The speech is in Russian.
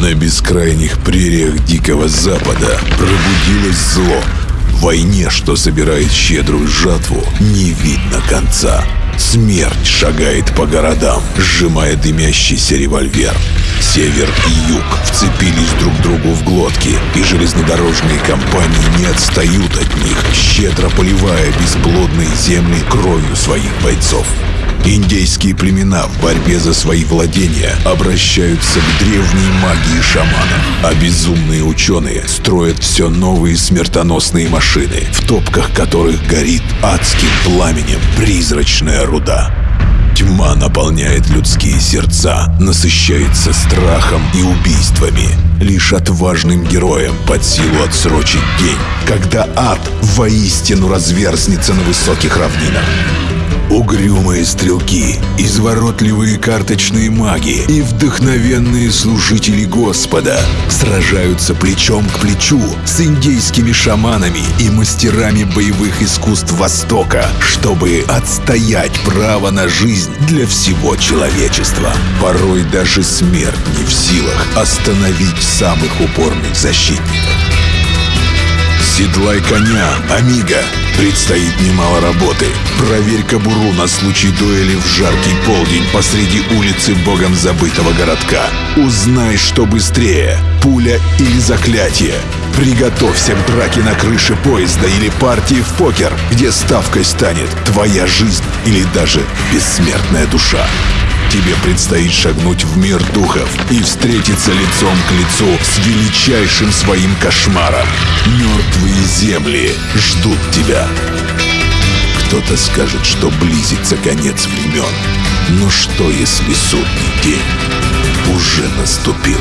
На бескрайних прериях Дикого Запада пробудилось зло. Войне, что собирает щедрую жатву, не видно конца. Смерть шагает по городам, сжимая дымящийся револьвер. Север и юг вцепились друг другу в глотки, и железнодорожные компании не отстают от них, щедро поливая бесплодные земли кровью своих бойцов. Индейские племена в борьбе за свои владения обращаются к древней магии шаманов, а безумные ученые строят все новые смертоносные машины, в топках которых горит адским пламенем призрачная руда. Тьма наполняет людские сердца, насыщается страхом и убийствами. Лишь отважным героям под силу отсрочить день, когда ад воистину разверзнется на высоких равнинах. Угрюмые стрелки, изворотливые карточные маги и вдохновенные служители Господа сражаются плечом к плечу с индейскими шаманами и мастерами боевых искусств Востока, чтобы отстоять право на жизнь для всего человечества. Порой даже смерть не в силах остановить самых упорных защитников. Седлай коня, Амиго. Предстоит немало работы. Проверь кобуру на случай дуэли в жаркий полдень посреди улицы богом забытого городка. Узнай, что быстрее, пуля или заклятие. Приготовься к драке на крыше поезда или партии в покер, где ставкой станет твоя жизнь или даже бессмертная душа. Тебе предстоит шагнуть в мир духов и встретиться лицом к лицу с величайшим своим кошмаром. Мертвые земли ждут тебя. Кто-то скажет, что близится конец времен. Но что, если судный день уже наступил?